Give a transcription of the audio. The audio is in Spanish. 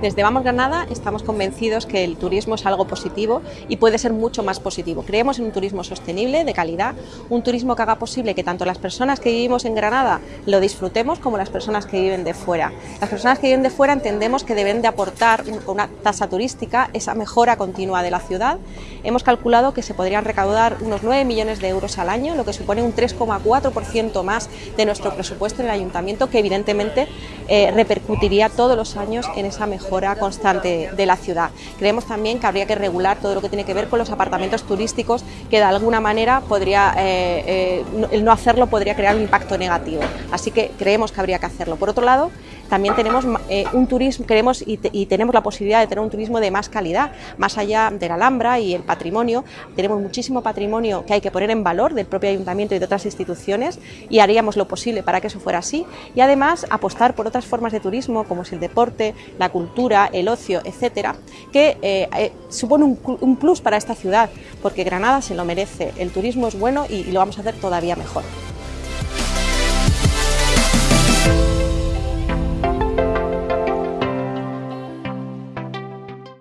Desde Vamos Granada estamos convencidos que el turismo es algo positivo y puede ser mucho más positivo. Creemos en un turismo sostenible, de calidad, un turismo que haga posible que tanto las personas que vivimos en Granada lo disfrutemos como las personas que viven de fuera. Las personas que viven de fuera entendemos que deben de aportar una tasa turística esa mejora continua de la ciudad. Hemos calculado que se podrían recaudar unos 9 millones de euros al año, lo que supone un 3,4% más de nuestro presupuesto en el ayuntamiento, que evidentemente eh, repercutiría todos los años en esa mejora constante de la ciudad. Creemos también que habría que regular todo lo que tiene que ver con los apartamentos turísticos, que de alguna manera podría, eh, eh, el no hacerlo podría crear un impacto negativo. Así que creemos que habría que hacerlo. Por otro lado, también tenemos un turismo, queremos y, y, tenemos la posibilidad de tener un turismo de más calidad, más allá de la Alhambra y el patrimonio. Tenemos muchísimo patrimonio que hay que poner en valor del propio ayuntamiento y de otras instituciones y haríamos lo posible para que eso fuera así. Y además apostar por otras formas de turismo como es el deporte, la cultura, el ocio, etcétera, que eh, eh, supone un, un, plus para esta ciudad, porque Granada se lo merece, el turismo es bueno y lo vamos a hacer todavía mejor.